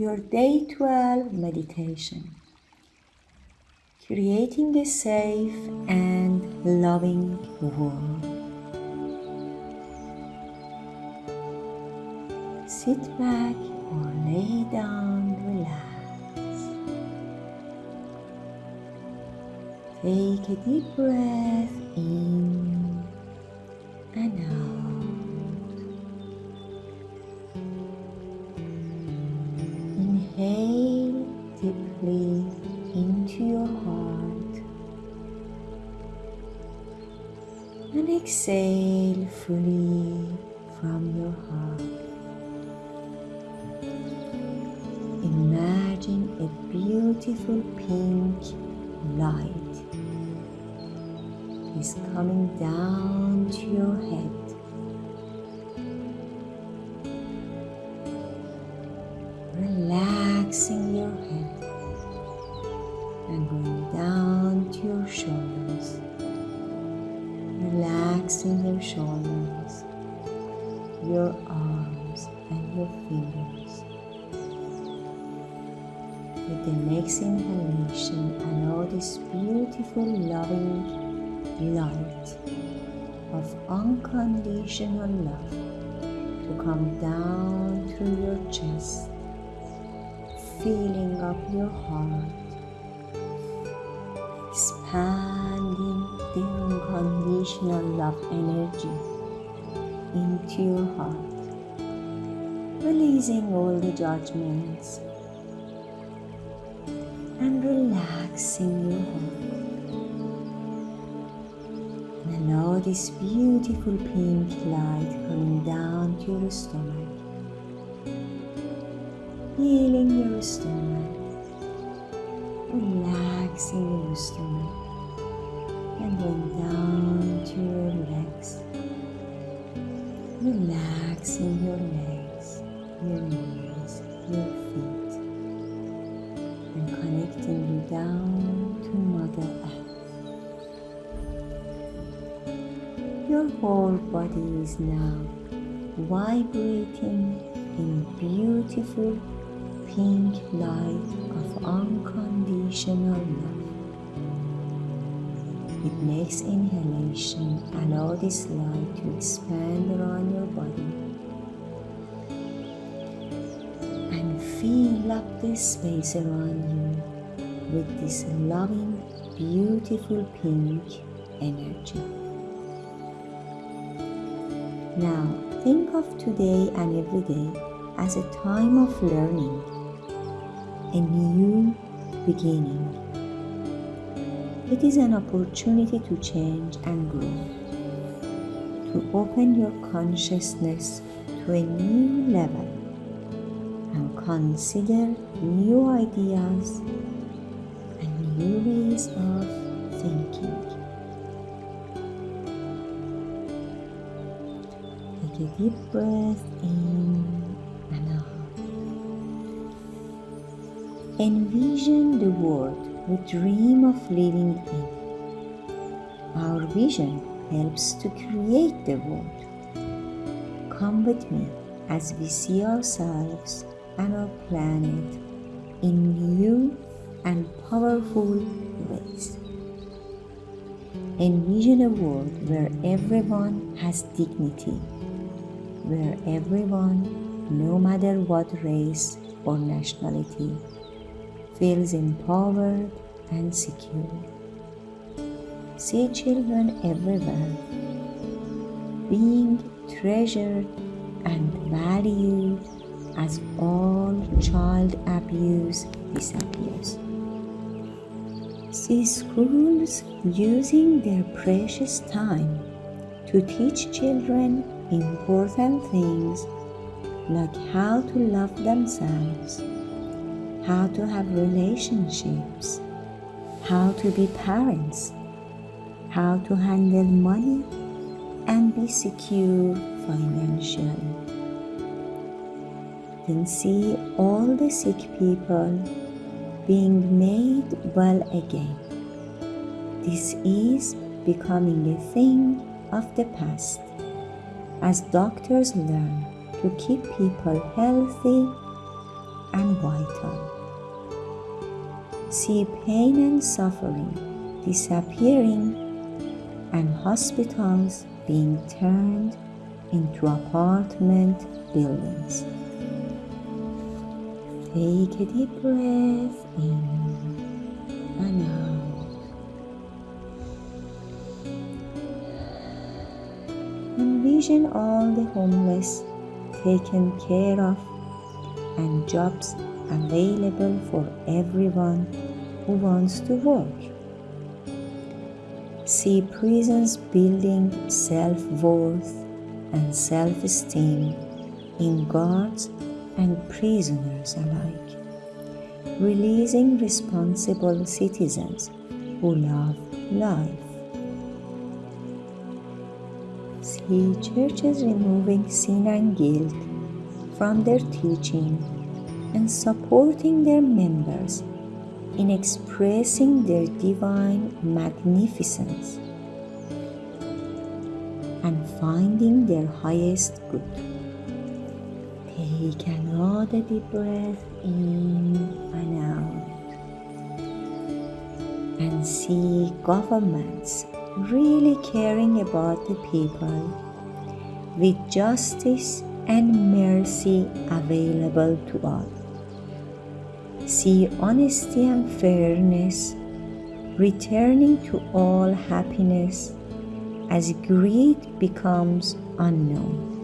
your day 12 meditation, creating a safe and loving world. Sit back or lay down, relax. Take a deep breath in and out. And exhale fully from your heart. Imagine a beautiful pink light is coming down to your head With the next inhalation, allow this beautiful, loving light of unconditional love to come down through your chest filling up your heart, expanding the unconditional love energy into your heart, releasing all the judgments relaxing your heart. And allow this beautiful pink light coming down to your stomach. Healing your stomach, relaxing your stomach, and going down to your legs, relaxing your legs, your knees, your feet, connecting you down to Mother Earth. Your whole body is now vibrating in beautiful pink light of unconditional love. With next inhalation, allow this light to expand around your body and fill up the space around you with this loving, beautiful pink energy. Now, think of today and every day as a time of learning a new beginning. It is an opportunity to change and grow, to open your consciousness to a new level and consider new ideas new ways of thinking. Take a deep breath in and out. Envision the world we dream of living in. Our vision helps to create the world. Come with me as we see ourselves and our planet in new and powerful ways. Envision a world where everyone has dignity, where everyone, no matter what race or nationality, feels empowered and secure. See children everywhere being treasured and valued as all child abuse disappears. See schools using their precious time to teach children important things like how to love themselves how to have relationships, how to be parents, how to handle money and be secure financially. Then see all the sick people being made well again. This is becoming a thing of the past as doctors learn to keep people healthy and vital. See pain and suffering disappearing and hospitals being turned into apartment buildings. Take a deep breath in and out. Envision all the homeless taken care of and jobs available for everyone who wants to work. See prisons building self worth and self esteem in guards and prisoners alike, releasing responsible citizens who love life. See churches removing sin and guilt from their teaching and supporting their members in expressing their divine magnificence and finding their highest good. Take another deep breath in and out and see governments really caring about the people with justice and mercy available to all. See honesty and fairness returning to all happiness as greed becomes unknown.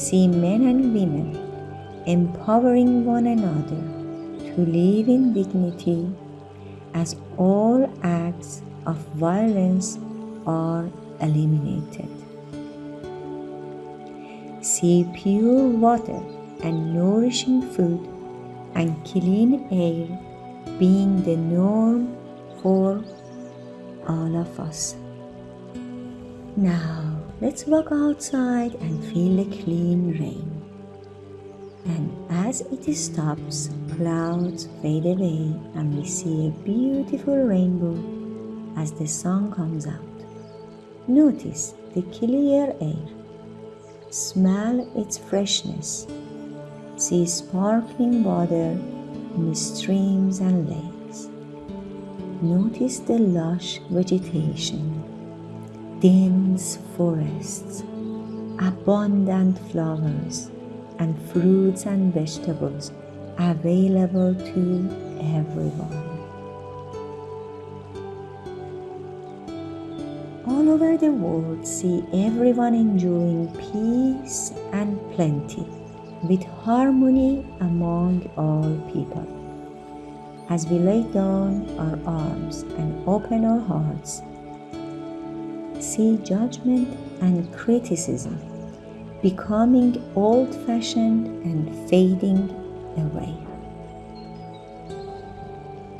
See men and women empowering one another to live in dignity as all acts of violence are eliminated. See pure water and nourishing food and clean air being the norm for all of us. Now, let's walk outside and feel the clean rain. And as it stops, clouds fade away and we see a beautiful rainbow as the sun comes out. Notice the clear air. Smell its freshness. See sparkling water in streams and lakes. Notice the lush vegetation, dense forests, abundant flowers, and fruits and vegetables available to everyone. All over the world, see everyone enjoying peace and plenty with harmony among all people. As we lay down our arms and open our hearts, see judgment and criticism becoming old fashioned and fading away.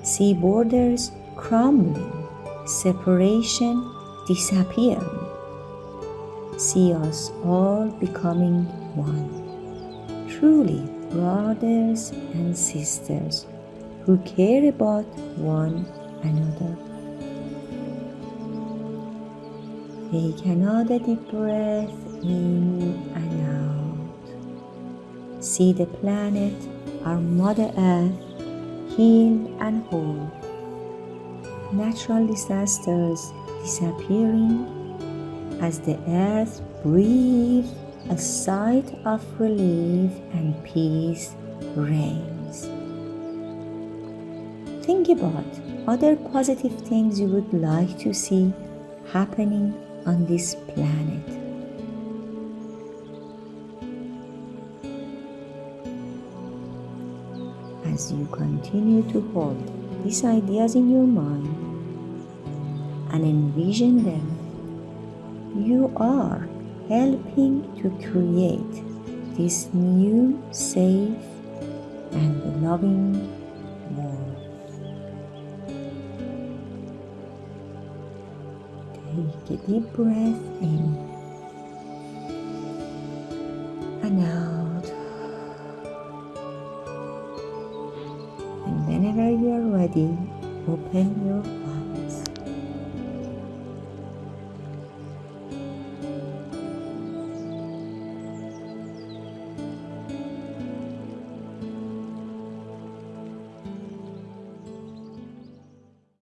See borders crumbling, separation disappearing. See us all becoming one. Truly, brothers and sisters who care about one another. Take another deep breath in and out. See the planet, our Mother Earth, healed and whole. Natural disasters disappearing as the earth breathes a sight of relief and peace reigns. Think about other positive things you would like to see happening on this planet. As you continue to hold these ideas in your mind and envision them, you are helping to create this new, safe, and loving world. Take a deep breath in and out. And whenever you are ready, open your